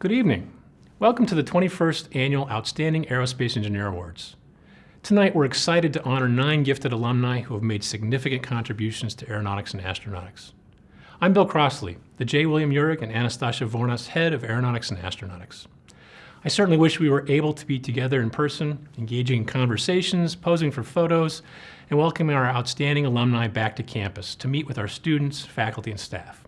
Good evening. Welcome to the 21st Annual Outstanding Aerospace Engineer Awards. Tonight, we're excited to honor nine gifted alumni who have made significant contributions to aeronautics and astronautics. I'm Bill Crossley, the J. William Uhrig and Anastasia Vournas Head of Aeronautics and Astronautics. I certainly wish we were able to be together in person, engaging in conversations, posing for photos, and welcoming our outstanding alumni back to campus to meet with our students, faculty, and staff.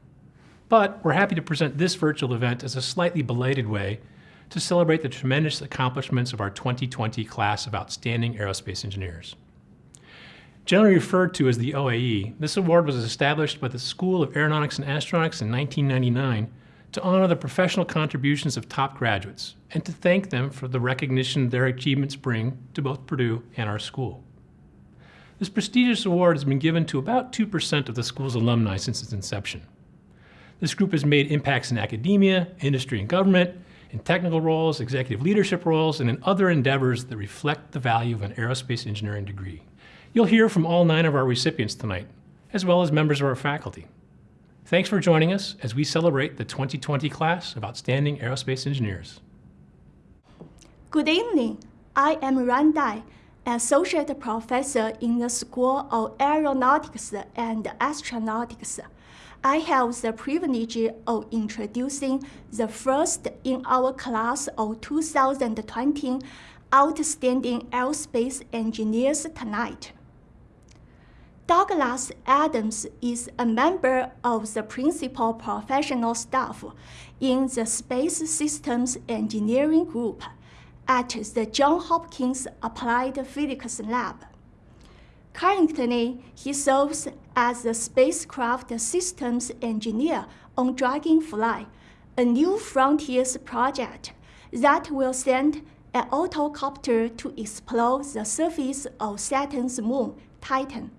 But we're happy to present this virtual event as a slightly belated way to celebrate the tremendous accomplishments of our 2020 class of outstanding aerospace engineers. Generally referred to as the OAE, this award was established by the School of Aeronautics and Astronautics in 1999 to honor the professional contributions of top graduates and to thank them for the recognition their achievements bring to both Purdue and our school. This prestigious award has been given to about 2% of the school's alumni since its inception. This group has made impacts in academia, industry and government, in technical roles, executive leadership roles, and in other endeavors that reflect the value of an aerospace engineering degree. You'll hear from all nine of our recipients tonight, as well as members of our faculty. Thanks for joining us as we celebrate the 2020 class of Outstanding Aerospace Engineers. Good evening. I am Ran Dai, Associate Professor in the School of Aeronautics and Astronautics. I have the privilege of introducing the first in our class of 2020 Outstanding Aerospace Engineers tonight. Douglas Adams is a member of the principal professional staff in the Space Systems Engineering Group at the Johns Hopkins Applied Physics Lab. Currently, he serves as the spacecraft systems engineer on Dragonfly, a new frontiers project that will send an octocopter to explore the surface of Saturn's moon, Titan.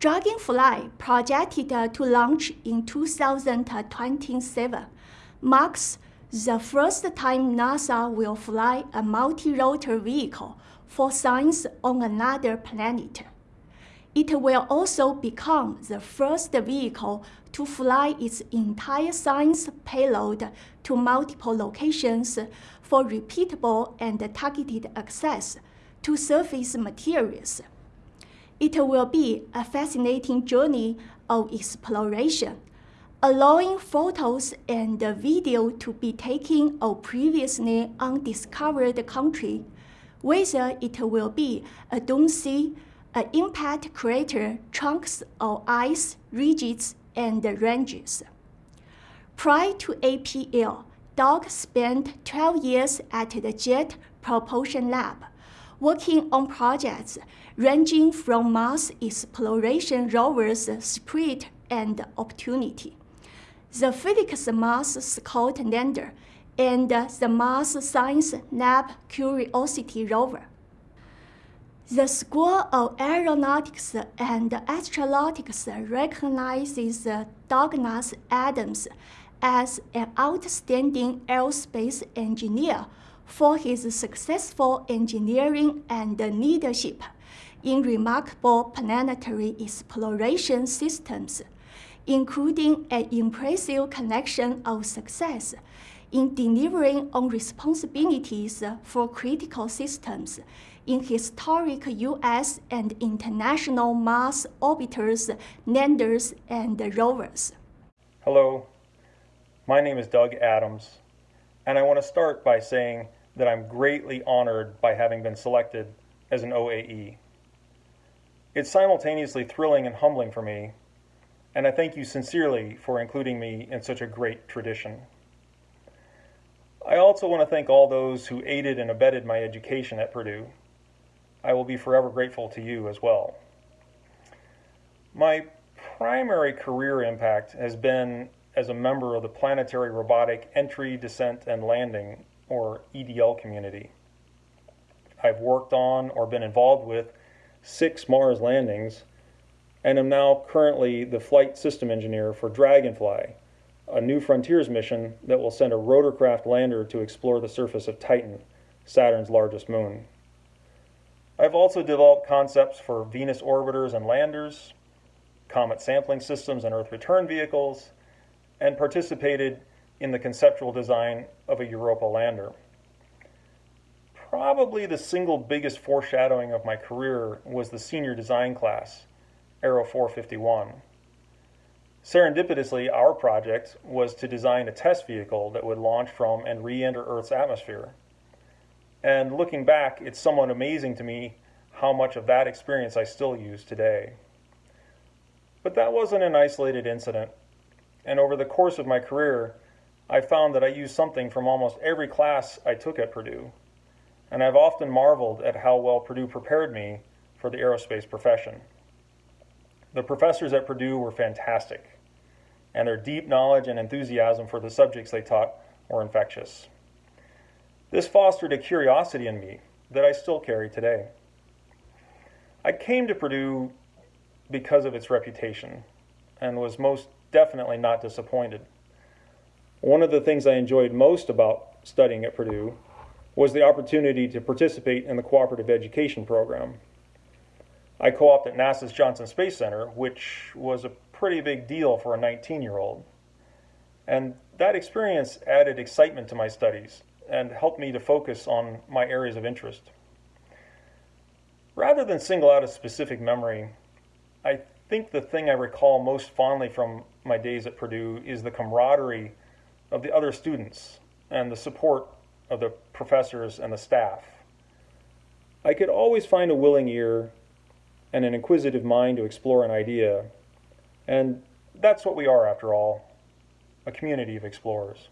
Dragonfly, projected to launch in 2027, marks the first time NASA will fly a multi-rotor vehicle for science on another planet. It will also become the first vehicle to fly its entire science payload to multiple locations for repeatable and targeted access to surface materials. It will be a fascinating journey of exploration, allowing photos and video to be taken of previously undiscovered country whether it will be a dome sea, an impact crater, chunks of ice, ridges, and ranges. Prior to APL, Doug spent 12 years at the Jet Propulsion Lab, working on projects ranging from Mars exploration rovers Spirit and Opportunity, the Phoenix Mars Scout lander, and the Mars Science Lab Curiosity rover. The School of Aeronautics and Astronautics recognizes Douglas Adams as an outstanding aerospace engineer for his successful engineering and leadership in remarkable planetary exploration systems, including an impressive collection of success in delivering on responsibilities for critical systems in historic U.S. and international Mars orbiters, landers, and rovers. Hello, my name is Doug Adams, and I want to start by saying that I'm greatly honored by having been selected as an OAE. It's simultaneously thrilling and humbling for me, and I thank you sincerely for including me in such a great tradition. I also want to thank all those who aided and abetted my education at Purdue. I will be forever grateful to you as well. My primary career impact has been as a member of the Planetary Robotic Entry, Descent, and Landing, or EDL community. I've worked on or been involved with six Mars landings and am now currently the flight system engineer for Dragonfly, a New Frontiers mission that will send a rotorcraft lander to explore the surface of Titan, Saturn's largest moon. I've also developed concepts for Venus orbiters and landers, comet sampling systems and Earth return vehicles, and participated in the conceptual design of a Europa lander. Probably the single biggest foreshadowing of my career was the senior design class, Aero 451. Serendipitously, our project was to design a test vehicle that would launch from and re-enter Earth's atmosphere. And looking back, it's somewhat amazing to me how much of that experience I still use today. But that wasn't an isolated incident. And over the course of my career, I found that I used something from almost every class I took at Purdue. And I've often marveled at how well Purdue prepared me for the aerospace profession. The professors at Purdue were fantastic, and their deep knowledge and enthusiasm for the subjects they taught were infectious. This fostered a curiosity in me that I still carry today. I came to Purdue because of its reputation and was most definitely not disappointed. One of the things I enjoyed most about studying at Purdue was the opportunity to participate in the cooperative education program. I co-opted NASA's Johnson Space Center, which was a pretty big deal for a 19-year-old. And that experience added excitement to my studies and helped me to focus on my areas of interest. Rather than single out a specific memory, I think the thing I recall most fondly from my days at Purdue is the camaraderie of the other students and the support of the professors and the staff. I could always find a willing ear and an inquisitive mind to explore an idea, and that's what we are after all, a community of explorers.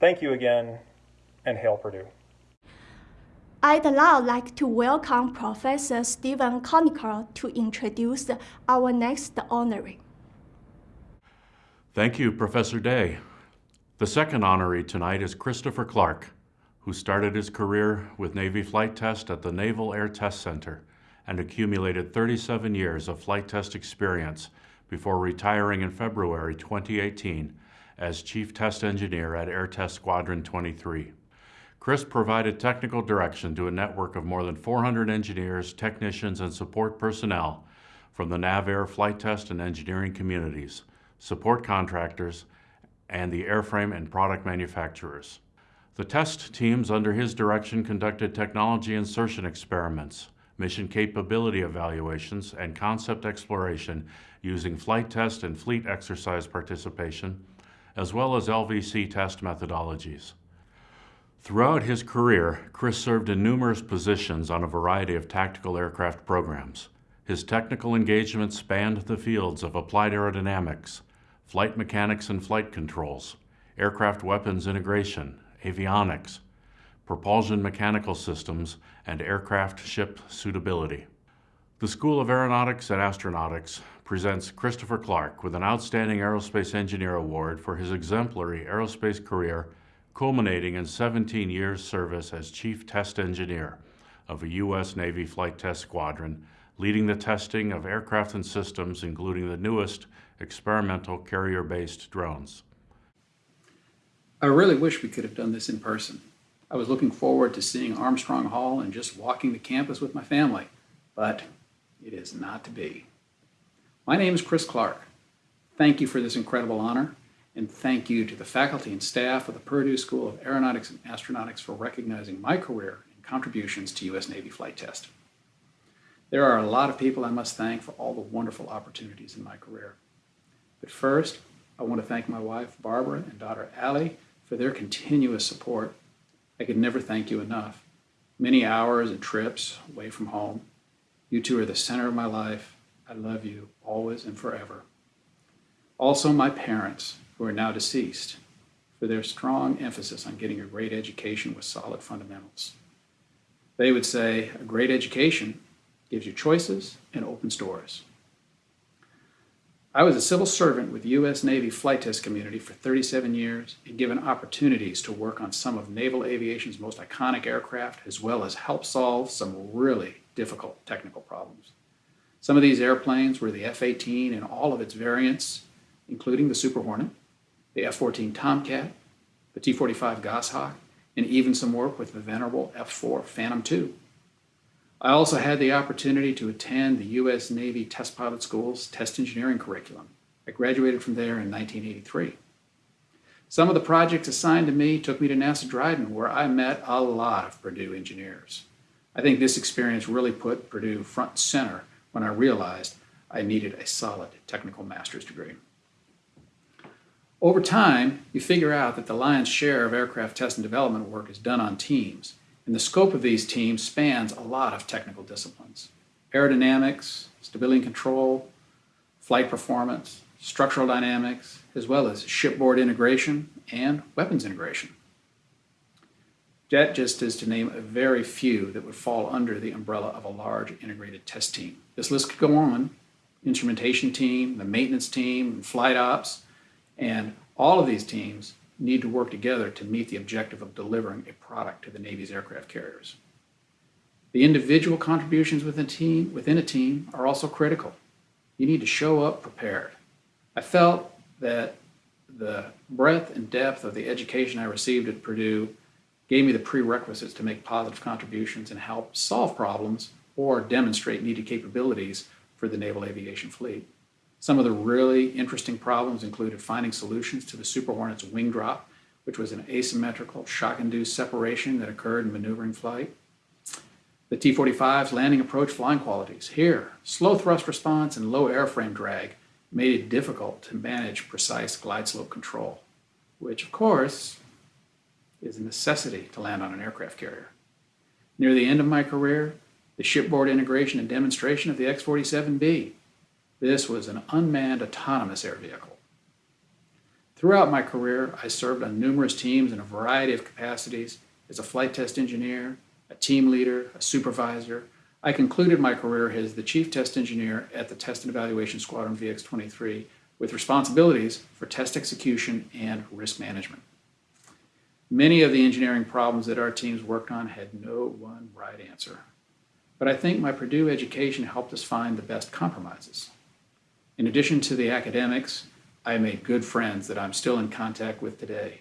Thank you again, and hail Purdue. I'd now like to welcome Professor Stephen Conacher to introduce our next honoree. Thank you, Professor Dai. The second honoree tonight is Christopher Clark, who started his career with Navy flight test at the Naval Air Test Center and accumulated 37 years of flight test experience before retiring in February 2018 as Chief Test Engineer at Air Test Squadron 23. Chris provided technical direction to a network of more than 400 engineers, technicians, and support personnel from the NAVAIR flight test and engineering communities, support contractors, and the airframe and product manufacturers. The test teams under his direction conducted technology insertion experiments, mission capability evaluations, and concept exploration using flight test and fleet exercise participation, as well as LVC test methodologies. Throughout his career, Chris served in numerous positions on a variety of tactical aircraft programs. His technical engagement spanned the fields of applied aerodynamics, flight mechanics and flight controls, aircraft weapons integration, avionics, propulsion mechanical systems, and aircraft ship suitability. The School of Aeronautics and Astronautics presents Christopher Clark with an Outstanding Aerospace Engineer Award for his exemplary aerospace career culminating in 17 years service as Chief Test Engineer of a U.S. Navy Flight Test Squadron, leading the testing of aircraft and systems, including the newest experimental carrier-based drones. I really wish we could have done this in person. I was looking forward to seeing Armstrong Hall and just walking the campus with my family, but it is not to be. My name is Chris Clark. Thank you for this incredible honor, and thank you to the faculty and staff of the Purdue School of Aeronautics and Astronautics for recognizing my career and contributions to U.S. Navy flight test. There are a lot of people I must thank for all the wonderful opportunities in my career. But first, I want to thank my wife, Barbara, and daughter, Allie, for their continuous support. I could never thank you enough. Many hours and trips away from home. You two are the center of my life. I love you always and forever. Also, my parents, who are now deceased, for their strong emphasis on getting a great education with solid fundamentals. They would say a great education gives you choices and opens doors. I was a civil servant with U.S. Navy flight test community for 37 years and given opportunities to work on some of naval aviation's most iconic aircraft, as well as help solve some really difficult technical problems. Some of these airplanes were the F-18 and all of its variants, including the Super Hornet, the F-14 Tomcat, the T-45 Goshawk, and even some work with the venerable F-4 Phantom II. I also had the opportunity to attend the U.S. Navy Test Pilot School's test engineering curriculum. I graduated from there in 1983. Some of the projects assigned to me took me to NASA Dryden, where I met a lot of Purdue engineers. I think this experience really put Purdue front and center when I realized I needed a solid technical master's degree. Over time, you figure out that the lion's share of aircraft test and development work is done on teams, and the scope of these teams spans a lot of technical disciplines. Aerodynamics, stability and control, flight performance, structural dynamics, as well as shipboard integration and weapons integration. That just is to name a very few that would fall under the umbrella of a large integrated test team. This list could go on. Instrumentation team, the maintenance team, and flight ops, and all of these teams need to work together to meet the objective of delivering a product to the Navy's aircraft carriers. The individual contributions within a team, within a team are also critical. You need to show up prepared. I felt that the breadth and depth of the education I received at Purdue gave me the prerequisites to make positive contributions and help solve problems or demonstrate needed capabilities for the naval aviation fleet. Some of the really interesting problems included finding solutions to the Super Hornet's wing drop, which was an asymmetrical shock-induced separation that occurred in maneuvering flight. The T-45's landing approach flying qualities. Here, slow thrust response and low airframe drag made it difficult to manage precise glide slope control, which of course is a necessity to land on an aircraft carrier. Near the end of my career, the shipboard integration and demonstration of the X-47B. This was an unmanned autonomous air vehicle. Throughout my career, I served on numerous teams in a variety of capacities as a flight test engineer, a team leader, a supervisor. I concluded my career as the chief test engineer at the Test and Evaluation Squadron VX-23 with responsibilities for test execution and risk management. Many of the engineering problems that our teams worked on had no one right answer. But I think my Purdue education helped us find the best compromises. In addition to the academics, I made good friends that I'm still in contact with today.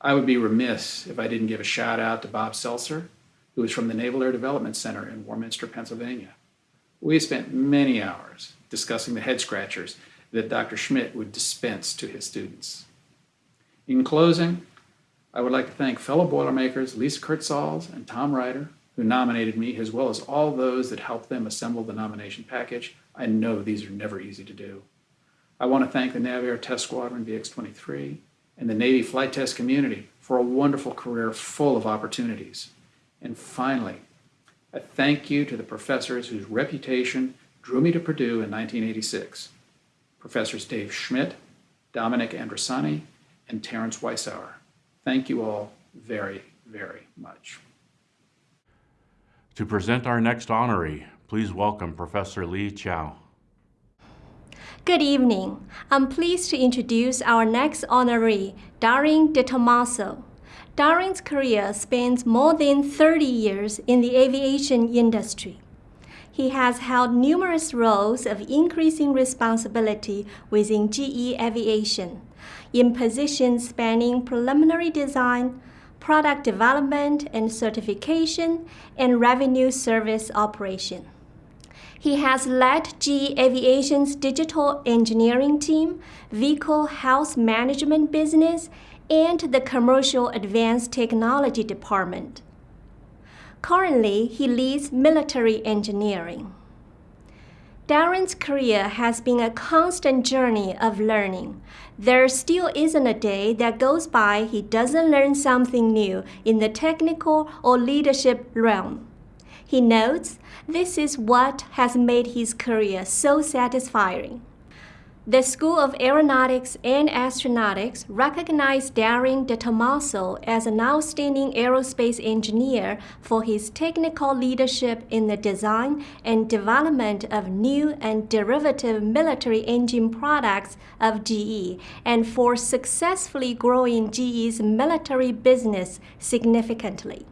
I would be remiss if I didn't give a shout out to Bob Seltzer, who is from the Naval Air Development Center in Warminster, Pennsylvania. We spent many hours discussing the head scratchers that Dr. Schmidt would dispense to his students. In closing, I would like to thank fellow Boilermakers Lisa Kurtzals and Tom Ryder, who nominated me, as well as all those that helped them assemble the nomination package. I know these are never easy to do. I want to thank the NavAir Test Squadron VX-23 and the Navy flight test community for a wonderful career full of opportunities. And finally, a thank you to the professors whose reputation drew me to Purdue in 1986. Professors Dave Schmidt, Dominick Andrisani, and Terrence Weisshaar. Thank you all very, very much. To present our next honoree, please welcome Professor Li Qiao. Good evening. I'm pleased to introduce our next honoree, Darin De Tomaso. Darin's career spans more than 30 years in the aviation industry. He has held numerous roles of increasing responsibility within GE Aviation, in positions spanning preliminary design, product development and certification, and revenue service operation. He has led GE Aviation's digital engineering team, vehicle health management business, and the commercial advanced technology department. Currently, he leads military engineering. Darin's career has been a constant journey of learning. There still isn't a day that goes by he doesn't learn something new in the technical or leadership realm. He notes this is what has made his career so satisfying. The School of Aeronautics and Astronautics recognized Darin De Tomaso as an outstanding aerospace engineer for his technical leadership in the design and development of new and derivative military engine products of GE and for successfully growing GE's military business significantly.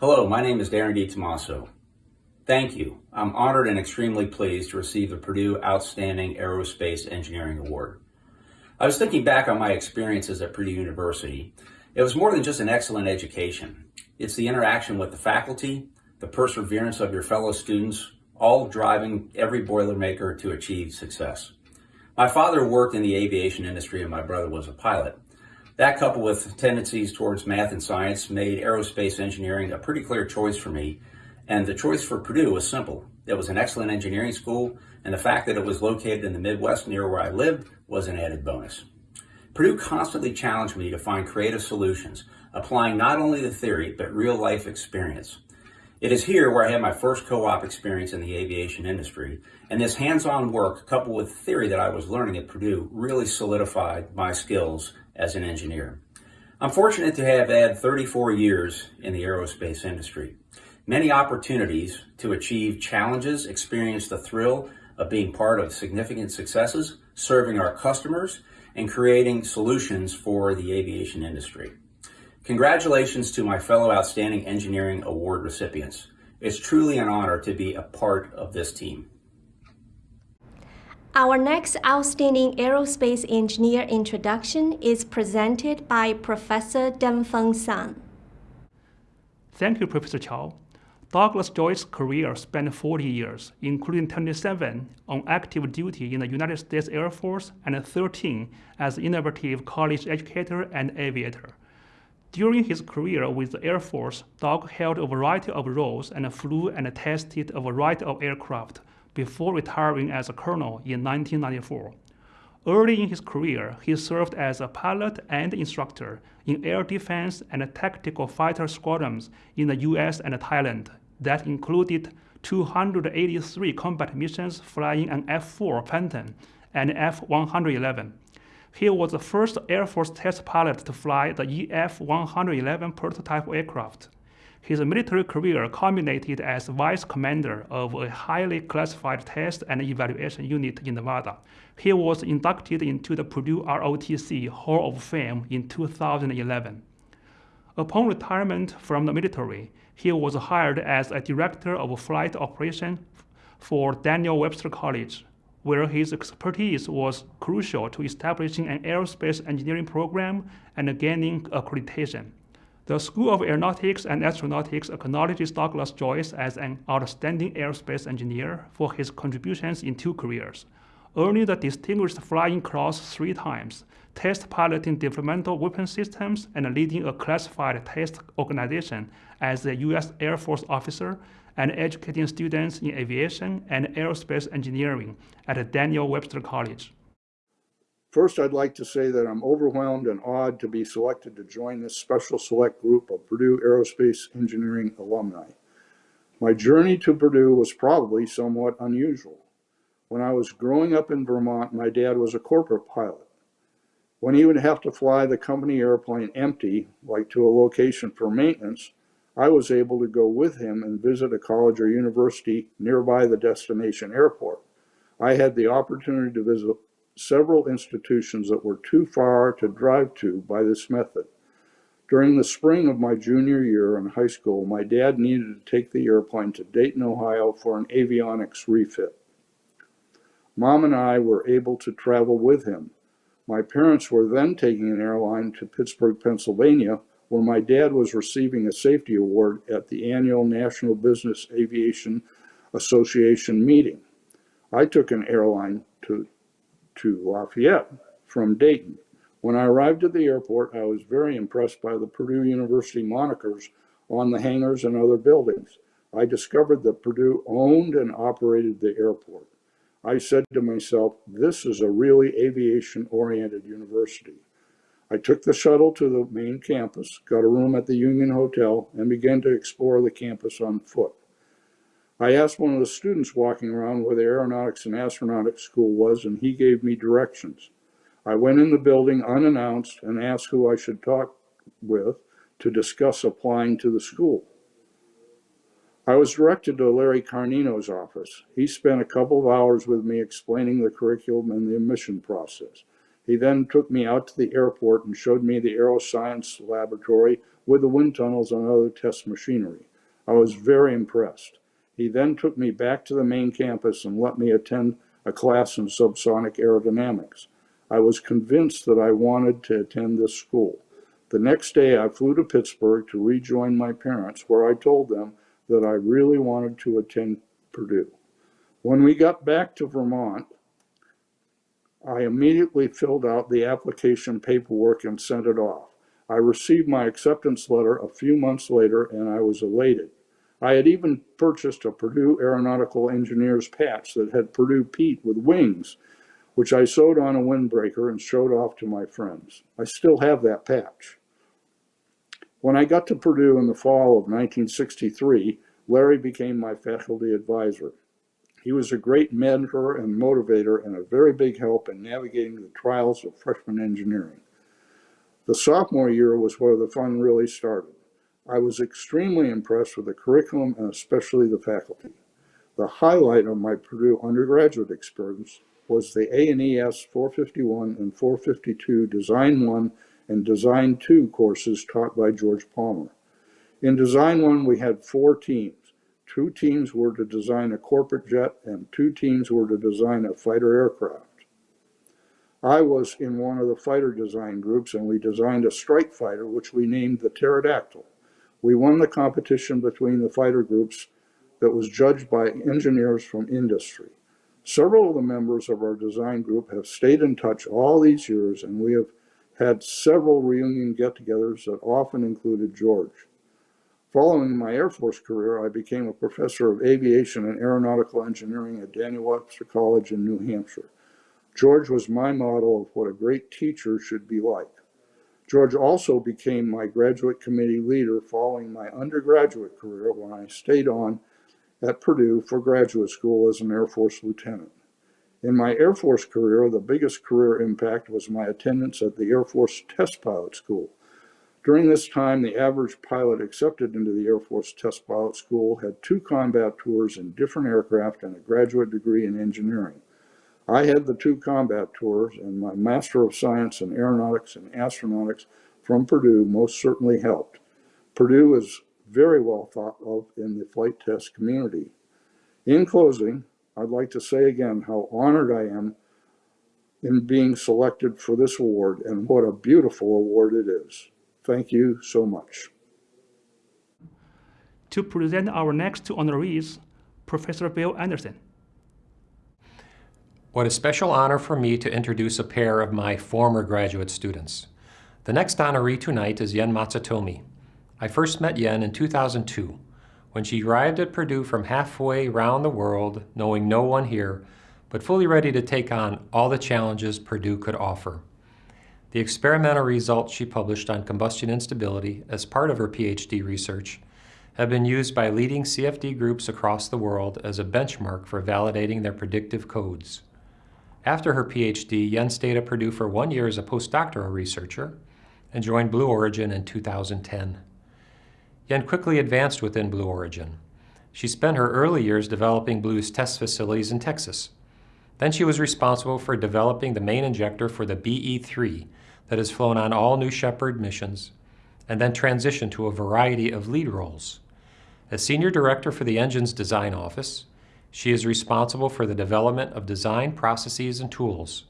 Hello, my name is Darin De Tomaso. Thank you. I'm honored and extremely pleased to receive the Purdue Outstanding Aerospace Engineering Award. I was thinking back on my experiences at Purdue University. It was more than just an excellent education. It's the interaction with the faculty, the perseverance of your fellow students, all driving every Boilermaker to achieve success. My father worked in the aviation industry and my brother was a pilot. That coupled with tendencies towards math and science made aerospace engineering a pretty clear choice for me. And the choice for Purdue was simple. It was an excellent engineering school, and the fact that it was located in the Midwest near where I lived was an added bonus. Purdue constantly challenged me to find creative solutions, applying not only the theory, but real life experience. It is here where I had my first co-op experience in the aviation industry, and this hands-on work coupled with theory that I was learning at Purdue really solidified my skills as an engineer. I'm fortunate to have had 34 years in the aerospace industry. Many opportunities to achieve challenges, experience the thrill of being part of significant successes, serving our customers, and creating solutions for the aviation industry. Congratulations to my fellow Outstanding Engineering Award recipients. It's truly an honor to be a part of this team. Our next Outstanding Aerospace Engineer introduction is presented by Professor Dengfeng Sun. Thank you, Professor Qiao. Douglas Joyce's career spanned 40 years, including 27 on active duty in the United States Air Force and 13 as an innovative college educator and aviator. During his career with the Air Force, Doug held a variety of roles and flew and tested a variety of aircraft before retiring as a colonel in 1994. Early in his career, he served as a pilot and instructor in air defense and tactical fighter squadrons in the US and Thailand that included 283 combat missions flying an F-4 Phantom and F-111. He was the first Air Force test pilot to fly the EF-111 prototype aircraft. His military career culminated as vice commander of a highly classified test and evaluation unit in Nevada. He was inducted into the Purdue ROTC Hall of Fame in 2011. Upon retirement from the military, he was hired as a director of flight operation for Daniel Webster College, where his expertise was crucial to establishing an aerospace engineering program and gaining accreditation. The School of Aeronautics and Astronautics acknowledges Douglas Joyce as an outstanding aerospace engineer for his contributions in two careers, earning the Distinguished Flying Cross three times, test piloting developmental weapon systems, and leading a classified test organization as a U.S. Air Force officer and educating students in aviation and aerospace engineering at Daniel Webster College. First, I'd like to say that I'm overwhelmed and awed to be selected to join this special select group of Purdue Aerospace Engineering alumni. My journey to Purdue was probably somewhat unusual. When I was growing up in Vermont, my dad was a corporate pilot. When he would have to fly the company airplane empty, like to a location for maintenance, I was able to go with him and visit a college or university nearby the destination airport. I had the opportunity to visit several institutions that were too far to drive to by this method. During the spring of my junior year in high school, my dad needed to take the airplane to Dayton, Ohio for an avionics refit. Mom and I were able to travel with him. My parents were then taking an airline to Pittsburgh, Pennsylvania, where my dad was receiving a safety award at the annual National Business Aviation Association meeting. I took an airline to to Lafayette from Dayton. When I arrived at the airport, I was very impressed by the Purdue University monikers on the hangars and other buildings. I discovered that Purdue owned and operated the airport. I said to myself, this is a really aviation-oriented university. I took the shuttle to the main campus, got a room at the Union Hotel, and began to explore the campus on foot. I asked one of the students walking around where the aeronautics and astronautics school was, and he gave me directions. I went in the building unannounced and asked who I should talk with to discuss applying to the school. I was directed to Larry Carnino's office. He spent a couple of hours with me explaining the curriculum and the admission process. He then took me out to the airport and showed me the aeroscience laboratory with the wind tunnels and other test machinery. I was very impressed. He then took me back to the main campus and let me attend a class in subsonic aerodynamics. I was convinced that I wanted to attend this school. The next day, I flew to Pittsburgh to rejoin my parents, where I told them that I really wanted to attend Purdue. When we got back to Vermont, I immediately filled out the application paperwork and sent it off. I received my acceptance letter a few months later and I was elated. I had even purchased a Purdue Aeronautical Engineers patch that had Purdue Pete with wings, which I sewed on a windbreaker and showed off to my friends. I still have that patch. When I got to Purdue in the fall of 1963, Larry became my faculty advisor. He was a great mentor and motivator and a very big help in navigating the trials of freshman engineering. The sophomore year was where the fun really started. I was extremely impressed with the curriculum and especially the faculty. The highlight of my Purdue undergraduate experience was the A&ES 451 and 452 Design 1 and Design 2 courses taught by George Palmer. In Design 1, we had four teams. Two teams were to design a corporate jet and two teams were to design a fighter aircraft. I was in one of the fighter design groups and we designed a strike fighter which we named the Pterodactyl. We won the competition between the fighter groups that was judged by engineers from industry. Several of the members of our design group have stayed in touch all these years and we have had several reunion get-togethers that often included George. Following my Air Force career, I became a professor of aviation and aeronautical engineering at Daniel Webster College in New Hampshire. George was my model of what a great teacher should be like. George also became my graduate committee leader following my undergraduate career when I stayed on at Purdue for graduate school as an Air Force lieutenant. In my Air Force career, the biggest career impact was my attendance at the Air Force Test Pilot School. During this time, the average pilot accepted into the Air Force Test Pilot School had two combat tours in different aircraft and a graduate degree in engineering. I had the two combat tours and my Master of Science in Aeronautics and Astronautics from Purdue most certainly helped. Purdue is very well thought of in the flight test community. In closing, I'd like to say again how honored I am in being selected for this award and what a beautiful award it is. Thank you so much. To present our next two honorees, Professor Bill Anderson. What a special honor for me to introduce a pair of my former graduate students. The next honoree tonight is Yen Matsutomi. I first met Yen in 2002 when she arrived at Purdue from halfway around the world, knowing no one here, but fully ready to take on all the challenges Purdue could offer. The experimental results she published on combustion instability as part of her PhD research have been used by leading CFD groups across the world as a benchmark for validating their predictive codes. After her PhD, Yen stayed at Purdue for one year as a postdoctoral researcher and joined Blue Origin in 2010. Yen quickly advanced within Blue Origin. She spent her early years developing Blue's test facilities in Texas. Then she was responsible for developing the main injector for the BE-3 that has flown on all New Shepard missions, and then transitioned to a variety of lead roles. As Senior Director for the Engine's Design Office, she is responsible for the development of design processes and tools.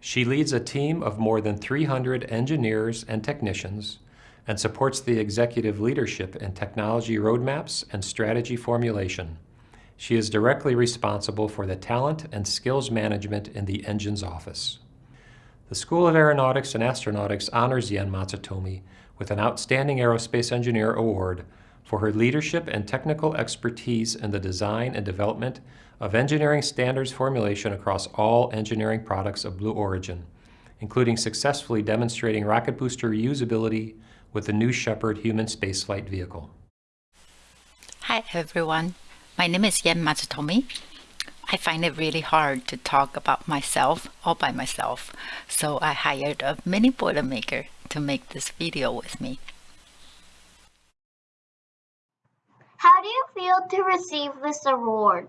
She leads a team of more than 300 engineers and technicians and supports the executive leadership in technology roadmaps and strategy formulation. She is directly responsible for the talent and skills management in the engine's office. The School of Aeronautics and Astronautics honors Yen Matsutomi with an Outstanding Aerospace Engineer Award for her leadership and technical expertise in the design and development of engineering standards formulation across all engineering products of Blue Origin, including successfully demonstrating rocket booster reusability with the New Shepard human spaceflight vehicle. Hi everyone, my name is Yen Matsutomi. I find it really hard to talk about myself all by myself, so I hired a mini Boilermaker to make this video with me. How do you feel to receive this award?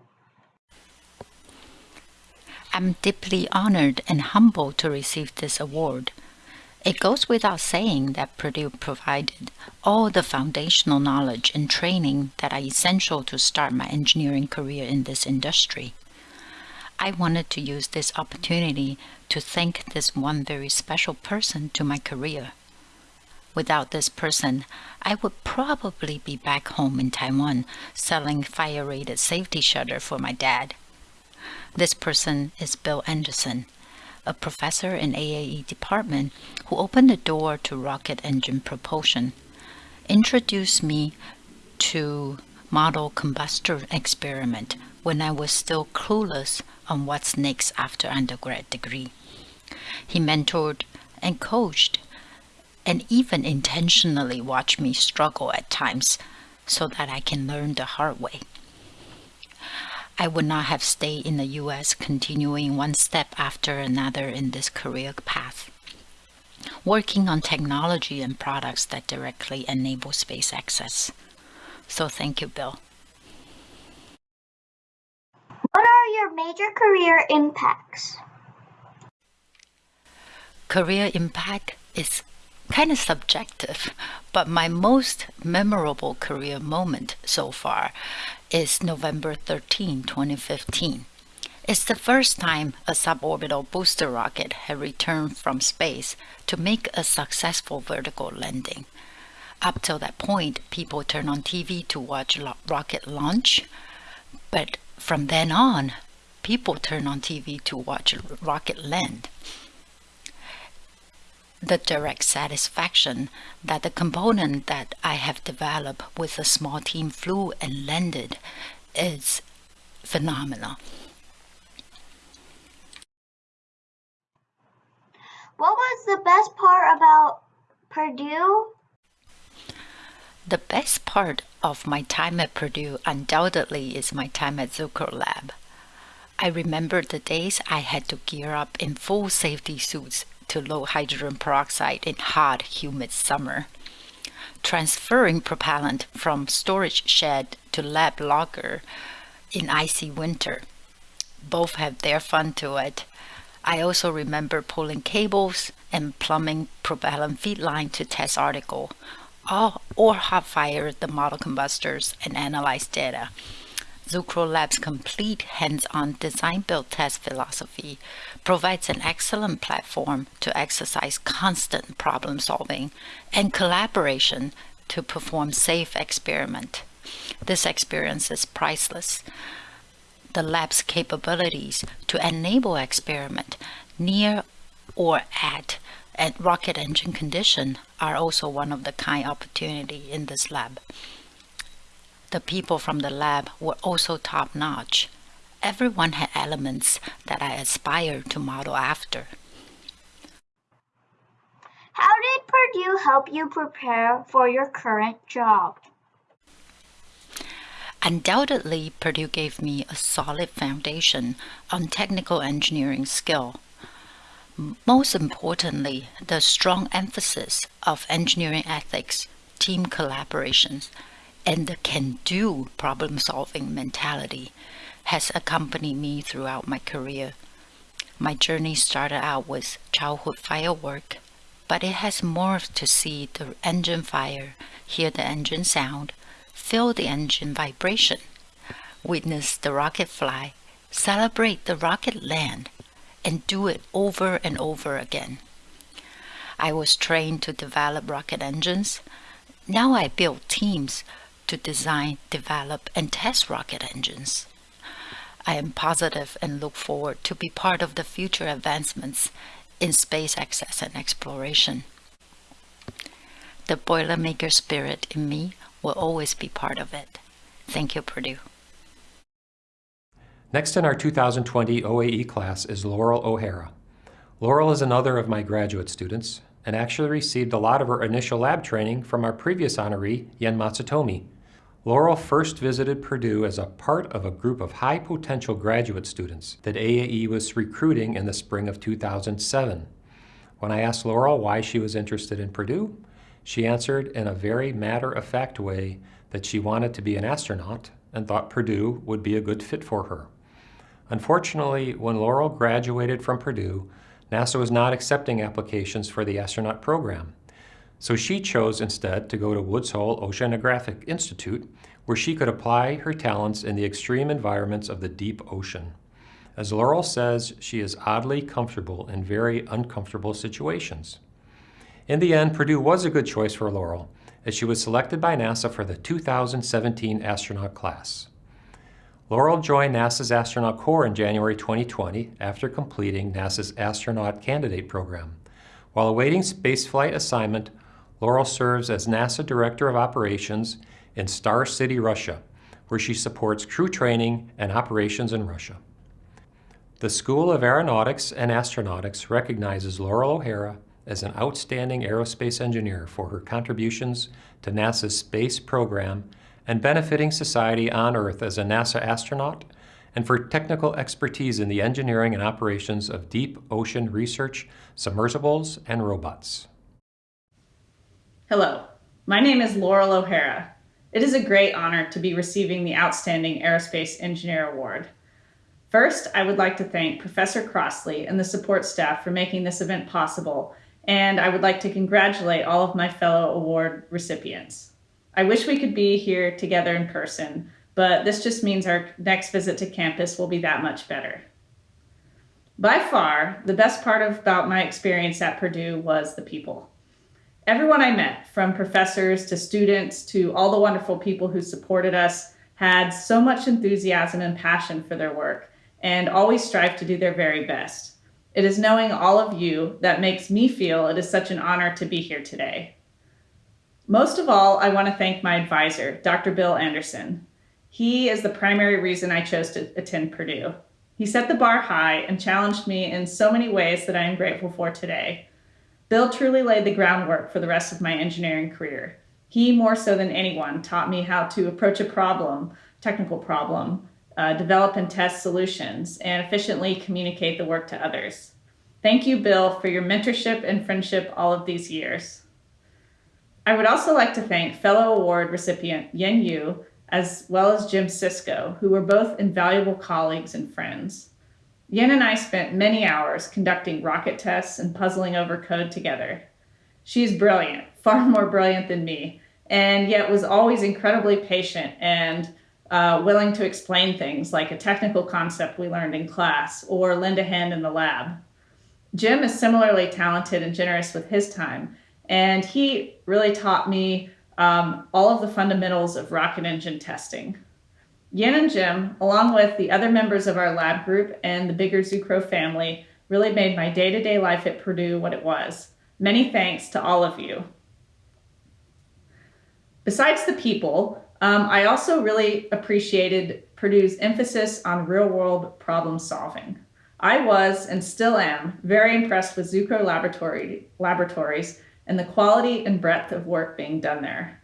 I'm deeply honored and humbled to receive this award. It goes without saying that Purdue provided all the foundational knowledge and training that are essential to start my engineering career in this industry. I wanted to use this opportunity to thank this one very special person to my career. Without this person, I would probably be back home in Taiwan selling fire-rated safety shutter for my dad. This person is Bill Anderson, a professor in AAE department who opened the door to rocket engine propulsion, introduced me to model combustor experiment when I was still clueless on what's next after undergrad degree. He mentored and coached and even intentionally watched me struggle at times so that I can learn the hard way. I would not have stayed in the US continuing one step after another in this career path, working on technology and products that directly enable space access. So thank you, Bill. What are your major career impacts? Career impact is kind of subjective, but my most memorable career moment so far is November 13, 2015. It's the first time a suborbital booster rocket had returned from space to make a successful vertical landing. Up till that point, people turned on TV to watch rocket launch, but from then on, people turn on TV to watch rocket land the direct satisfaction that the component that I have developed with a small team flew and landed is phenomenal. What was the best part about Purdue? The best part of my time at Purdue undoubtedly is my time at Zucrow Lab. I remember the days I had to gear up in full safety suits to low hydrogen peroxide in hot, humid summer. Transferring propellant from storage shed to lab locker in icy winter. Both have their fun to it. I also remember pulling cables and plumbing propellant feed line to test article, or hot fire the model combustors and analyze data. Zucrow Lab's complete hands-on design-build test philosophy provides an excellent platform to exercise constant problem solving and collaboration to perform safe experiment. This experience is priceless. The lab's capabilities to enable experiment near or at rocket engine condition are also one of the kind opportunity in this lab. The people from the lab were also top-notch. Everyone had elements that I aspired to model after. How did Purdue help you prepare for your current job? Undoubtedly, Purdue gave me a solid foundation on technical engineering skill. Most importantly, the strong emphasis of engineering ethics, team collaborations, and the can-do problem-solving mentality has accompanied me throughout my career. My journey started out with childhood firework, but it has morphed to see the engine fire, hear the engine sound, feel the engine vibration, witness the rocket fly, celebrate the rocket land, and do it over and over again. I was trained to develop rocket engines. Now I build teams to design, develop, and test rocket engines. I am positive and look forward to be part of the future advancements in space access and exploration. The Boilermaker spirit in me will always be part of it. Thank you, Purdue. Next in our 2020 OAE class is Loral O'Hara. Loral is another of my graduate students and actually received a lot of her initial lab training from our previous honoree, Yen Matsutomi, Loral first visited Purdue as a part of a group of high potential graduate students that AAE was recruiting in the spring of 2007. When I asked Loral why she was interested in Purdue, she answered in a very matter-of-fact way that she wanted to be an astronaut and thought Purdue would be a good fit for her. Unfortunately, when Loral graduated from Purdue, NASA was not accepting applications for the astronaut program. So she chose instead to go to Woods Hole Oceanographic Institute, where she could apply her talents in the extreme environments of the deep ocean. As Loral says, she is oddly comfortable in very uncomfortable situations. In the end, Purdue was a good choice for Loral, as she was selected by NASA for the 2017 astronaut class. Loral joined NASA's Astronaut Corps in January 2020 after completing NASA's Astronaut Candidate Program. While awaiting spaceflight assignment, Loral serves as NASA Director of Operations in Star City, Russia, where she supports crew training and operations in Russia. The School of Aeronautics and Astronautics recognizes Loral O'Hara as an outstanding aerospace engineer for her contributions to NASA's space program and benefiting society on Earth as a NASA astronaut, and for technical expertise in the engineering and operations of deep ocean research, submersibles, and robots. Hello, my name is Loral O'Hara. It is a great honor to be receiving the Outstanding Aerospace Engineer Award. First, I would like to thank Professor Crossley and the support staff for making this event possible, and I would like to congratulate all of my fellow award recipients. I wish we could be here together in person, but this just means our next visit to campus will be that much better. By far, the best part about my experience at Purdue was the people. Everyone I met, from professors to students to all the wonderful people who supported us, had so much enthusiasm and passion for their work and always strive to do their very best. It is knowing all of you that makes me feel it is such an honor to be here today. Most of all, I want to thank my advisor, Dr. Bill Anderson. He is the primary reason I chose to attend Purdue. He set the bar high and challenged me in so many ways that I am grateful for today. Bill truly laid the groundwork for the rest of my engineering career. He, more so than anyone, taught me how to approach a problem, technical problem, uh, develop and test solutions, and efficiently communicate the work to others. Thank you, Bill, for your mentorship and friendship all of these years. I would also like to thank fellow award recipient Yen Yu, as well as Jim Sisco, who were both invaluable colleagues and friends. Yen and I spent many hours conducting rocket tests and puzzling over code together. She's brilliant, far more brilliant than me, and yet was always incredibly patient and uh, willing to explain things like a technical concept we learned in class or lend a hand in the lab. Jim is similarly talented and generous with his time, and he really taught me um, all of the fundamentals of rocket engine testing. Yen and Jim, along with the other members of our lab group and the bigger Zucrow family, really made my day-to-day life at Purdue what it was. Many thanks to all of you. Besides the people, um, I also really appreciated Purdue's emphasis on real-world problem solving. I was, and still am, very impressed with Zucrow Laboratory, Laboratories and the quality and breadth of work being done there.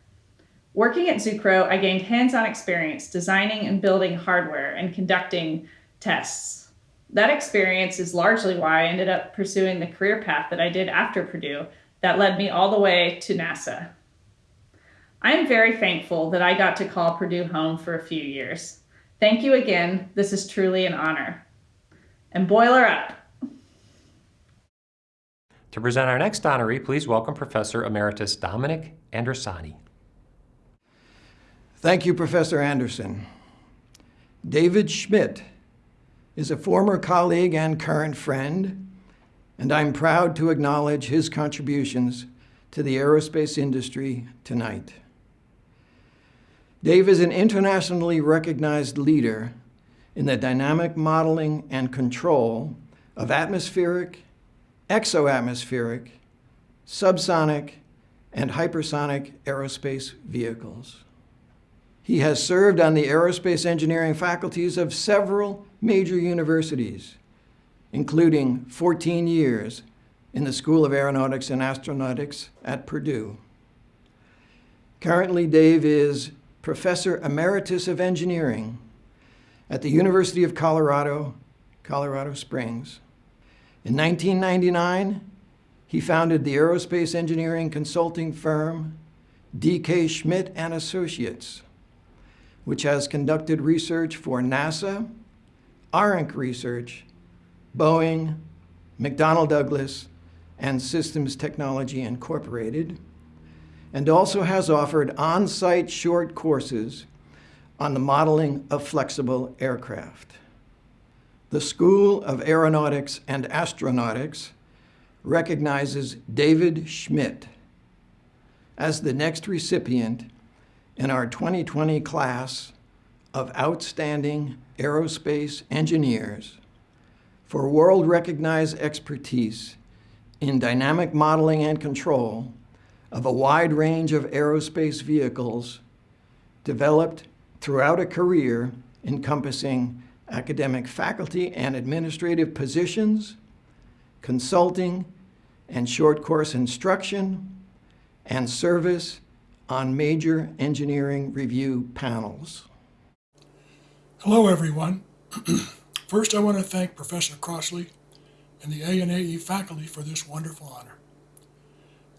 Working at Zucrow, I gained hands-on experience designing and building hardware and conducting tests. That experience is largely why I ended up pursuing the career path that I did after Purdue that led me all the way to NASA. I am very thankful that I got to call Purdue home for a few years. Thank you again. This is truly an honor. And boiler up. To present our next honoree, please welcome Professor Emeritus Dominick Andrisani. Thank you, Professor Anderson. David Schmidt is a former colleague and current friend, and I'm proud to acknowledge his contributions to the aerospace industry tonight. Dave is an internationally recognized leader in the dynamic modeling and control of atmospheric exoatmospheric, subsonic, and hypersonic aerospace vehicles. He has served on the aerospace engineering faculties of several major universities, including 14 years in the School of Aeronautics and Astronautics at Purdue. Currently, Dave is Professor Emeritus of Engineering at the University of Colorado, Colorado Springs. In 1999, he founded the aerospace engineering consulting firm DK Schmidt and Associates, which has conducted research for NASA, ARINC Research, Boeing, McDonnell Douglas, and Systems Technology Incorporated, and also has offered on-site short courses on the modeling of flexible aircraft. The School of Aeronautics and Astronautics recognizes David Schmidt as the next recipient in our 2020 class of outstanding aerospace engineers for world-recognized expertise in dynamic modeling and control of a wide range of aerospace vehicles developed throughout a career encompassing academic faculty and administrative positions, consulting and short course instruction, and service on major engineering review panels. Hello, everyone. First, I want to thank Professor Crossley and the ANAE faculty for this wonderful honor.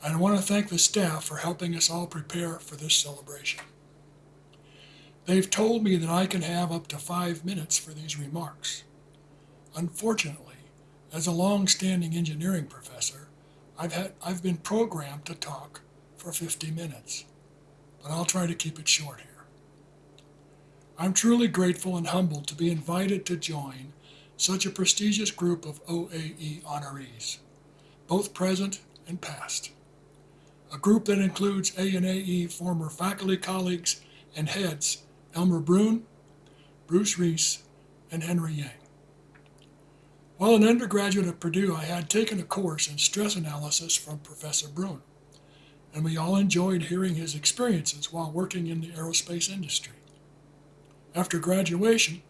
And I want to thank the staff for helping us all prepare for this celebration. They've told me that I can have up to five minutes for these remarks. Unfortunately, as a long-standing engineering professor, I've, had, I've been programmed to talk for 50 minutes, but I'll try to keep it short here. I'm truly grateful and humbled to be invited to join such a prestigious group of OAE honorees, both present and past. A group that includes ANAE former faculty colleagues and heads Elmer Bruhn, Bruce Reese, and Henry Yang. While an undergraduate at Purdue, I had taken a course in stress analysis from Professor Bruhn, and we all enjoyed hearing his experiences while working in the aerospace industry. After graduation,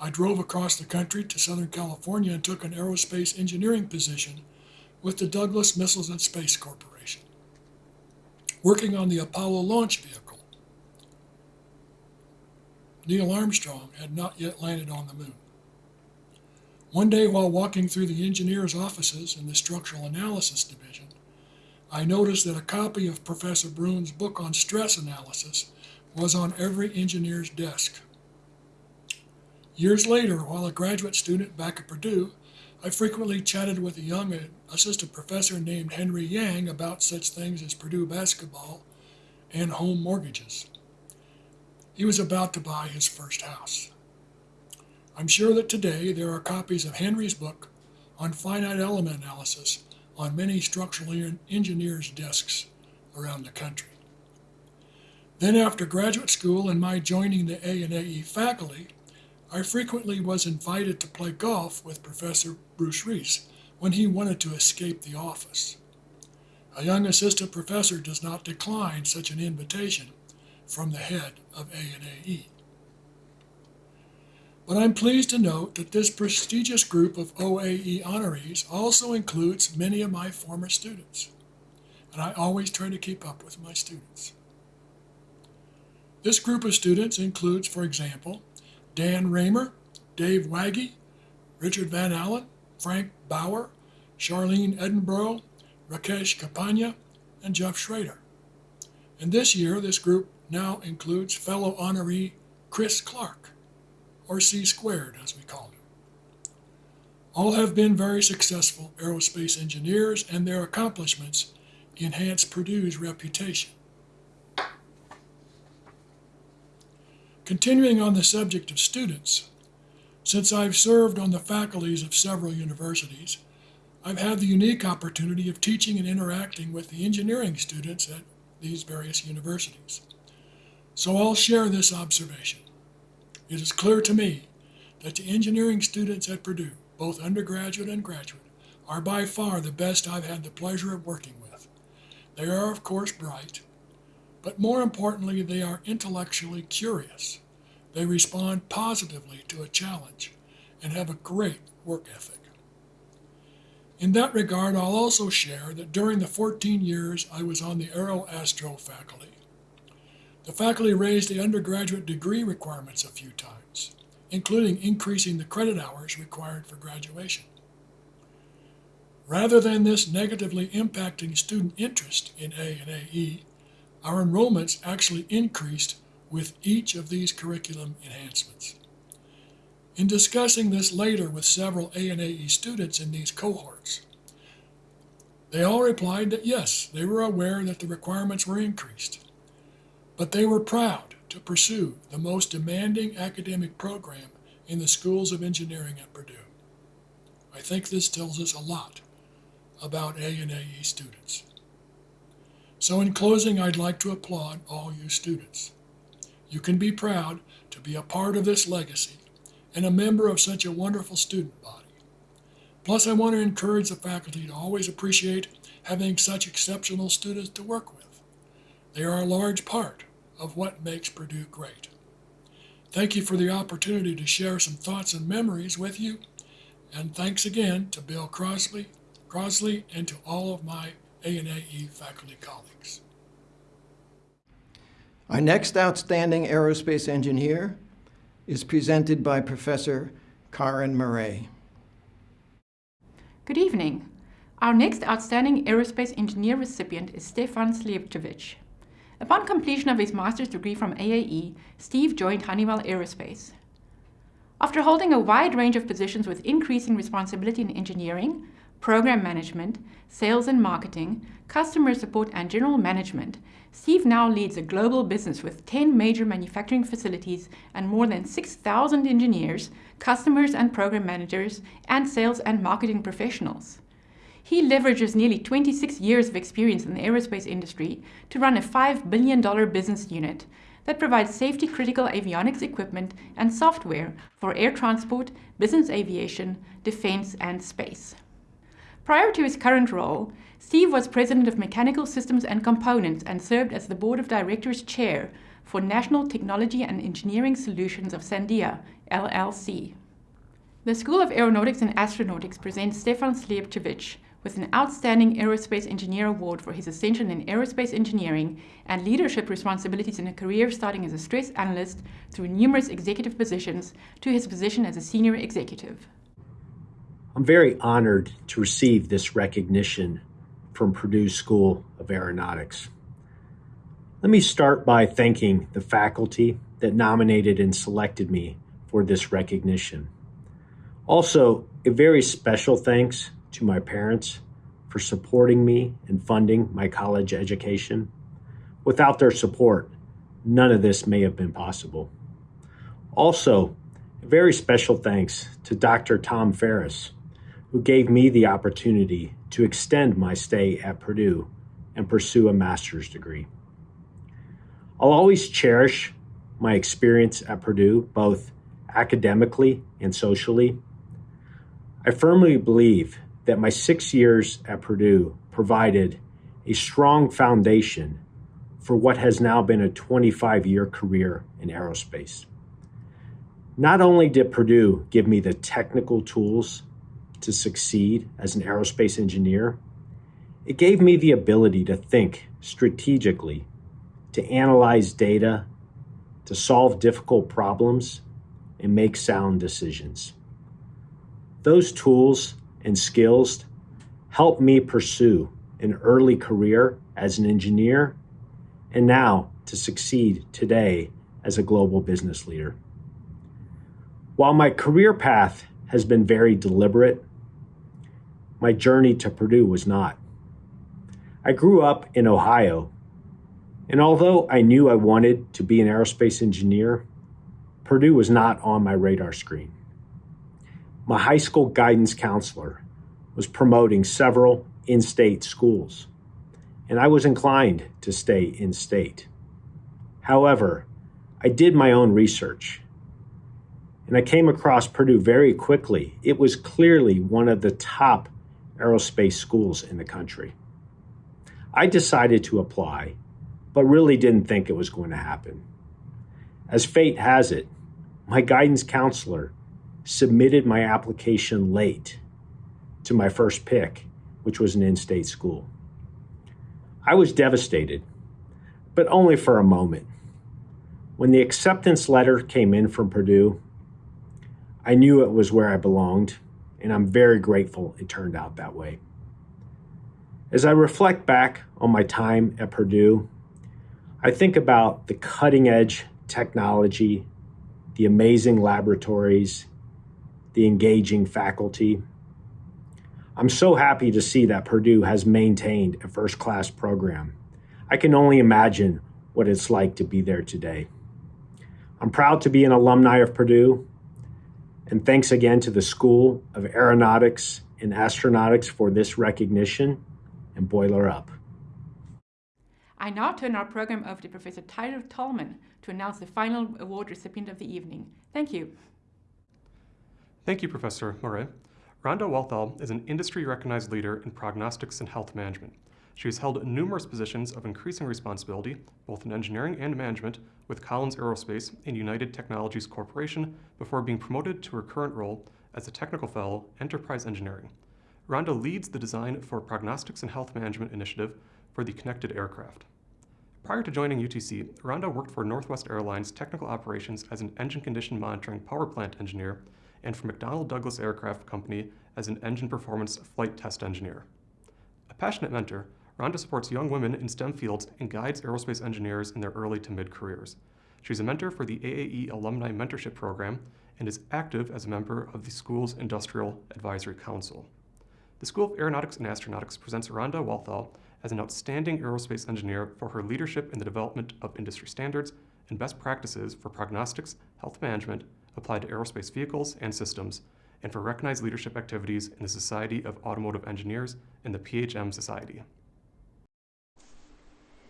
I drove across the country to Southern California and took an aerospace engineering position with the Douglas Missiles and Space Corporation, working on the Apollo launch vehicle. Neil Armstrong had not yet landed on the moon. One day, while walking through the engineer's offices in the Structural Analysis Division, I noticed that a copy of Professor Bruhn's book on stress analysis was on every engineer's desk. Years later, while a graduate student back at Purdue, I frequently chatted with a young assistant professor named Henry Yang about such things as Purdue basketball and home mortgages. He was about to buy his first house. I'm sure that today there are copies of Henry's book on finite element analysis on many structural engineers' desks around the country. Then after graduate school and my joining the ANAE faculty, I frequently was invited to play golf with Professor Bruce Reese when he wanted to escape the office. A young assistant professor does not decline such an invitation from the head of ANAE. But I'm pleased to note that this prestigious group of OAE honorees also includes many of my former students, and I always try to keep up with my students. This group of students includes, for example, Dan Raymer, Dave Waggy, Richard Van Allen, Frank Bauer, Charlene Edinburgh, Rakesh Kapania, and Jeff Schrader. And this year, this group now includes fellow honoree Chris Clark, or C squared as we call him. All have been very successful aerospace engineers and their accomplishments enhance Purdue's reputation. Continuing on the subject of students, since I've served on the faculties of several universities, I've had the unique opportunity of teaching and interacting with the engineering students at these various universities. So I'll share this observation. It is clear to me that the engineering students at Purdue, both undergraduate and graduate, are by far the best I've had the pleasure of working with. They are, of course, bright, but more importantly, they are intellectually curious. They respond positively to a challenge and have a great work ethic. In that regard, I'll also share that during the 14 years I was on the Aero Astro faculty, the faculty raised the undergraduate degree requirements a few times, including increasing the credit hours required for graduation. Rather than this negatively impacting student interest in A and AE, our enrollments actually increased with each of these curriculum enhancements. In discussing this later with several ANAE students in these cohorts, they all replied that yes, they were aware that the requirements were increased, but they were proud to pursue the most demanding academic program in the schools of engineering at Purdue. I think this tells us a lot about ANAE students. So in closing, I'd like to applaud all you students. You can be proud to be a part of this legacy and a member of such a wonderful student body. Plus, I want to encourage the faculty to always appreciate having such exceptional students to work with. They are a large part of what makes Purdue great. Thank you for the opportunity to share some thoughts and memories with you. And thanks again to Bill Crossley, Crossley and to all of my ANAE faculty colleagues. Our next outstanding aerospace engineer is presented by Professor Karen Marais. Good evening. Our next outstanding aerospace engineer recipient is Stefan Slijepcevic. Upon completion of his master's degree from AAE, Steve joined Honeywell Aerospace. After holding a wide range of positions with increasing responsibility in engineering, program management, sales and marketing, customer support, and general management, Steve now leads a global business with 10 major manufacturing facilities and more than 6,000 engineers, customers and program managers, and sales and marketing professionals. He leverages nearly 26 years of experience in the aerospace industry to run a $5 billion business unit that provides safety critical avionics equipment and software for air transport, business aviation, defense, and space. Prior to his current role, Steve was president of Mechanical Systems and Components and served as the board of directors chair for National Technology and Engineering Solutions of Sandia, LLC. The School of Aeronautics and Astronautics presents Stefan Slijepcevic, with an Outstanding Aerospace Engineer Award for his ascension in aerospace engineering and leadership responsibilities in a career starting as a stress analyst through numerous executive positions to his position as a senior executive. I'm very honored to receive this recognition from Purdue School of Aeronautics. Let me start by thanking the faculty that nominated and selected me for this recognition. Also, a very special thanks to my parents for supporting me and funding my college education. Without their support, none of this may have been possible. Also, a very special thanks to Dr. Tom Farris, who gave me the opportunity to extend my stay at Purdue and pursue a master's degree. I'll always cherish my experience at Purdue, both academically and socially. I firmly believe that my six years at Purdue provided a strong foundation for what has now been a 25 year career in aerospace. Not only did Purdue give me the technical tools to succeed as an aerospace engineer, it gave me the ability to think strategically, to analyze data, to solve difficult problems, and make sound decisions. Those tools and skills helped me pursue an early career as an engineer and now to succeed today as a global business leader. While my career path has been very deliberate, my journey to Purdue was not. I grew up in Ohio, and although I knew I wanted to be an aerospace engineer, Purdue was not on my radar screen my high school guidance counselor was promoting several in state schools, and I was inclined to stay in state. However, I did my own research and I came across Purdue very quickly. It was clearly one of the top aerospace schools in the country. I decided to apply, but really didn't think it was going to happen. As fate has it, my guidance counselor submitted my application late to my first pick, which was an in state school. I was devastated, but only for a moment. When the acceptance letter came in from Purdue, I knew it was where I belonged, and I'm very grateful it turned out that way. As I reflect back on my time at Purdue, I think about the cutting edge technology, the amazing laboratories, the engaging faculty. I'm so happy to see that Purdue has maintained a first class program. I can only imagine what it's like to be there today. I'm proud to be an alumni of Purdue, and thanks again to the School of Aeronautics and Astronautics for this recognition, and boiler up. I now turn our program over to Professor Tyler Tallman to announce the final award recipient of the evening. Thank you. Thank you, Professor Marais. Rhonda Walthall is an industry-recognized leader in prognostics and health management. She has held numerous positions of increasing responsibility, both in engineering and management, with Collins Aerospace and United Technologies Corporation before being promoted to her current role as a Technical Fellow, Enterprise Engineering. Rhonda leads the Design for Prognostics and Health Management Initiative for the Connected Aircraft. Prior to joining UTC, Rhonda worked for Northwest Airlines Technical Operations as an engine condition monitoring power plant engineer and for McDonnell Douglas Aircraft Company as an engine performance flight test engineer. A passionate mentor, Rhonda supports young women in STEM fields and guides aerospace engineers in their early to mid careers. She's a mentor for the AAE Alumni Mentorship Program and is active as a member of the school's Industrial Advisory Council. The School of Aeronautics and Astronautics presents Rhonda Walthall as an outstanding aerospace engineer for her leadership in the development of industry standards and best practices for prognostics, health management applied to aerospace vehicles and systems, and for recognized leadership activities in the Society of Automotive Engineers and the PHM Society.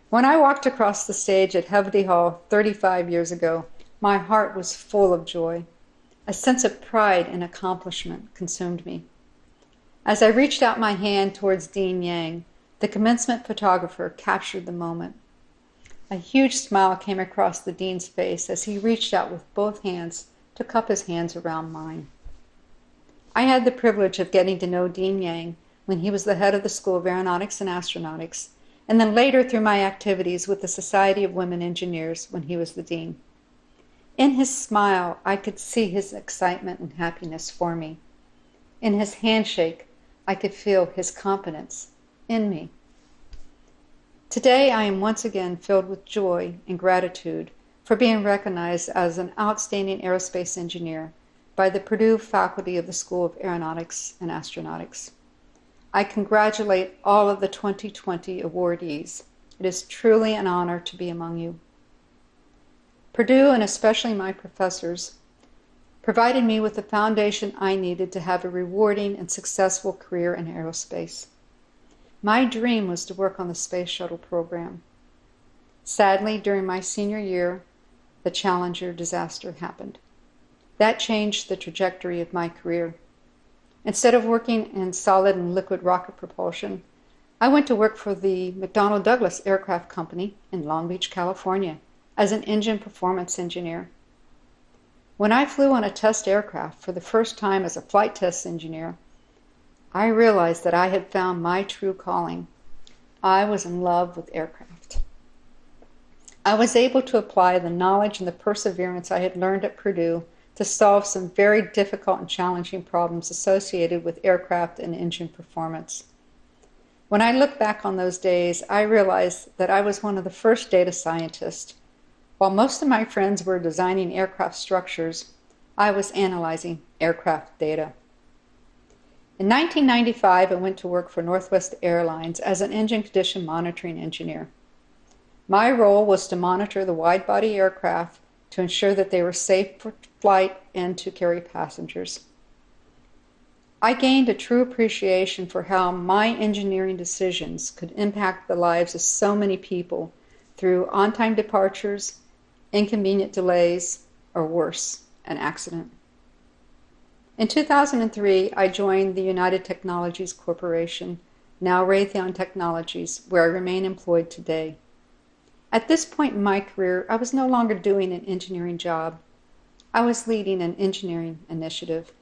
When I walked across the stage at Hovde Hall 35 years ago, my heart was full of joy. A sense of pride and accomplishment consumed me. As I reached out my hand towards Dean Yang, the commencement photographer captured the moment. A huge smile came across the dean's face as he reached out with both hands to cup his hands around mine. I had the privilege of getting to know Dean Yang when he was the head of the School of Aeronautics and Astronautics and then later through my activities with the Society of Women Engineers when he was the dean. In his smile, I could see his excitement and happiness for me. In his handshake, I could feel his confidence in me. Today, I am once again filled with joy and gratitude for being recognized as an outstanding aerospace engineer by the Purdue faculty of the School of Aeronautics and Astronautics. I congratulate all of the 2020 awardees. It is truly an honor to be among you. Purdue, and especially my professors, provided me with the foundation I needed to have a rewarding and successful career in aerospace. My dream was to work on the Space Shuttle program. Sadly, during my senior year, the Challenger disaster happened. That changed the trajectory of my career. Instead of working in solid and liquid rocket propulsion, I went to work for the McDonnell Douglas Aircraft Company in Long Beach, California, as an engine performance engineer. When I flew on a test aircraft for the first time as a flight test engineer, I realized that I had found my true calling. I was in love with aircraft. I was able to apply the knowledge and the perseverance I had learned at Purdue to solve some very difficult and challenging problems associated with aircraft and engine performance. When I look back on those days, I realize that I was one of the first data scientists. While most of my friends were designing aircraft structures, I was analyzing aircraft data. In 1995, I went to work for Northwest Airlines as an engine condition monitoring engineer. My role was to monitor the wide body aircraft to ensure that they were safe for flight and to carry passengers. I gained a true appreciation for how my engineering decisions could impact the lives of so many people through on time departures, inconvenient delays, or worse, an accident. In 2003, I joined the United Technologies Corporation, now Raytheon Technologies, where I remain employed today. At this point in my career, I was no longer doing an engineering job. I was leading an engineering initiative.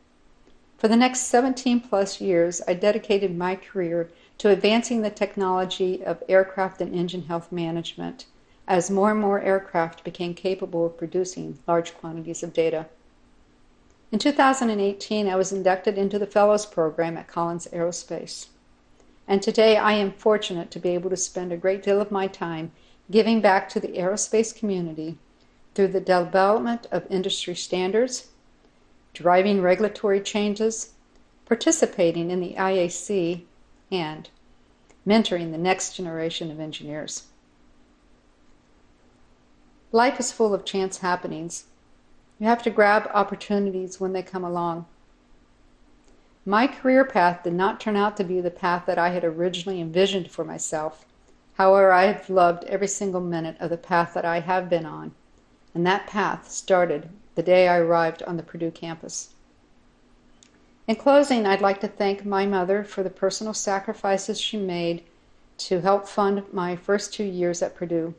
For the next 17 plus years, I dedicated my career to advancing the technology of aircraft and engine health management as more and more aircraft became capable of producing large quantities of data. In 2018, I was inducted into the Fellows Program at Collins Aerospace. And today I am fortunate to be able to spend a great deal of my time giving back to the aerospace community through the development of industry standards, driving regulatory changes, participating in the IAC, and mentoring the next generation of engineers. Life is full of chance happenings. You have to grab opportunities when they come along. My career path did not turn out to be the path that I had originally envisioned for myself. However, I have loved every single minute of the path that I have been on, and that path started the day I arrived on the Purdue campus. In closing, I'd like to thank my mother for the personal sacrifices she made to help fund my first two years at Purdue.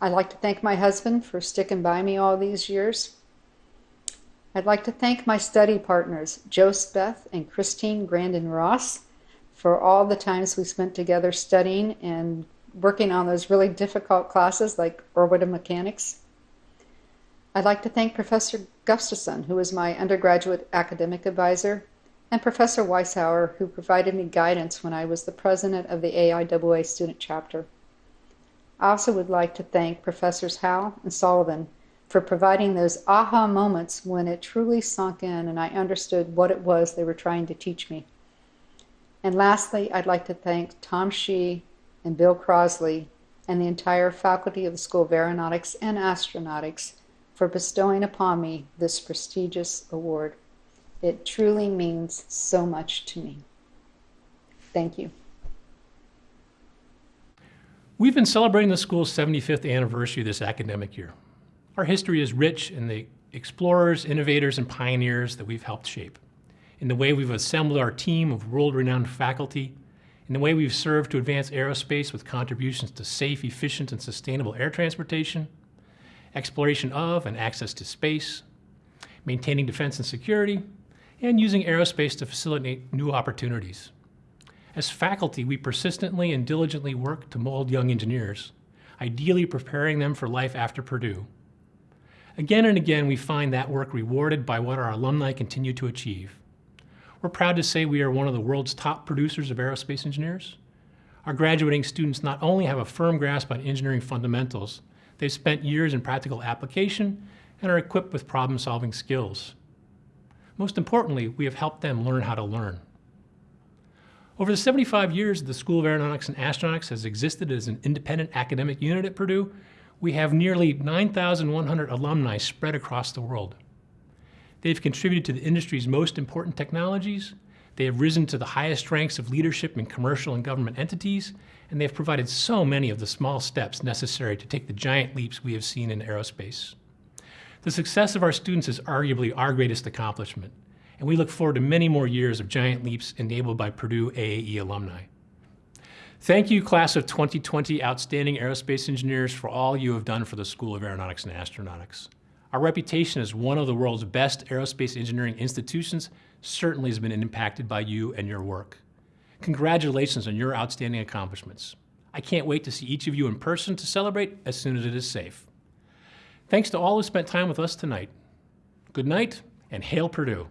I'd like to thank my husband for sticking by me all these years. I'd like to thank my study partners, Joe Speth and Christine Grandin Ross, for all the times we spent together studying and working on those really difficult classes like orbital mechanics. I'd like to thank Professor Gustafson, who was my undergraduate academic advisor, and Professor Weisshaar, who provided me guidance when I was the president of the AIAA student chapter. I also would like to thank Professors Howe and Sullivan for providing those aha moments when it truly sunk in and I understood what it was they were trying to teach me. And lastly, I'd like to thank Tom Shih and Bill Crossley and the entire faculty of the School of Aeronautics and Astronautics for bestowing upon me this prestigious award. It truly means so much to me. Thank you. We've been celebrating the school's 75th anniversary this academic year. Our history is rich in the explorers, innovators, and pioneers that we've helped shape, in the way we've assembled our team of world-renowned faculty, in the way we've served to advance aerospace with contributions to safe, efficient, and sustainable air transportation, exploration of and access to space, maintaining defense and security, and using aerospace to facilitate new opportunities. As faculty, we persistently and diligently work to mold young engineers, ideally preparing them for life after Purdue. Again and again, we find that work rewarded by what our alumni continue to achieve. We're proud to say we are one of the world's top producers of aerospace engineers. Our graduating students not only have a firm grasp on engineering fundamentals, they've spent years in practical application and are equipped with problem-solving skills. Most importantly, we have helped them learn how to learn. Over the 75 years the School of Aeronautics and Astronautics has existed as an independent academic unit at Purdue, we have nearly 9,100 alumni spread across the world. They've contributed to the industry's most important technologies, they have risen to the highest ranks of leadership in commercial and government entities, and they have provided so many of the small steps necessary to take the giant leaps we have seen in aerospace. The success of our students is arguably our greatest accomplishment, and we look forward to many more years of giant leaps enabled by Purdue AAE alumni. Thank you, class of 2020 outstanding aerospace engineers for all you have done for the School of Aeronautics and Astronautics. Our reputation as one of the world's best aerospace engineering institutions certainly has been impacted by you and your work. Congratulations on your outstanding accomplishments. I can't wait to see each of you in person to celebrate as soon as it is safe. Thanks to all who spent time with us tonight. Good night and hail Purdue.